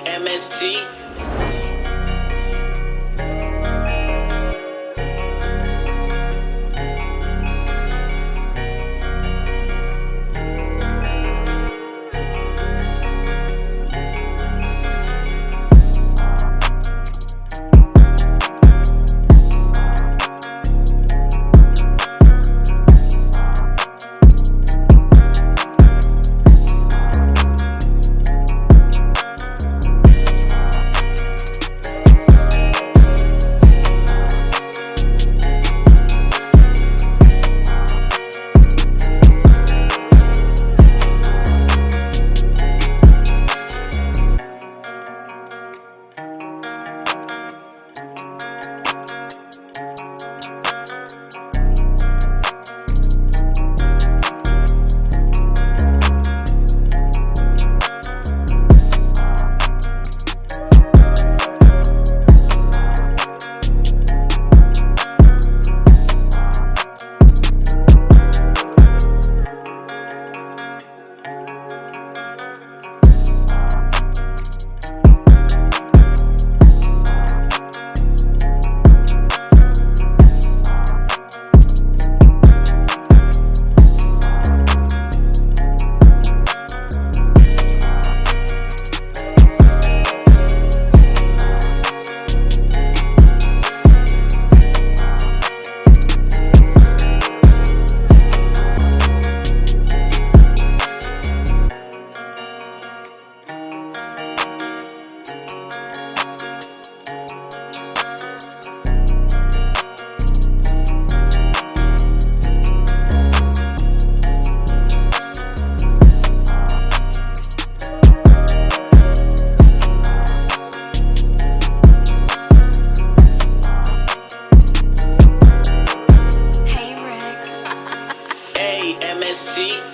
MST. See.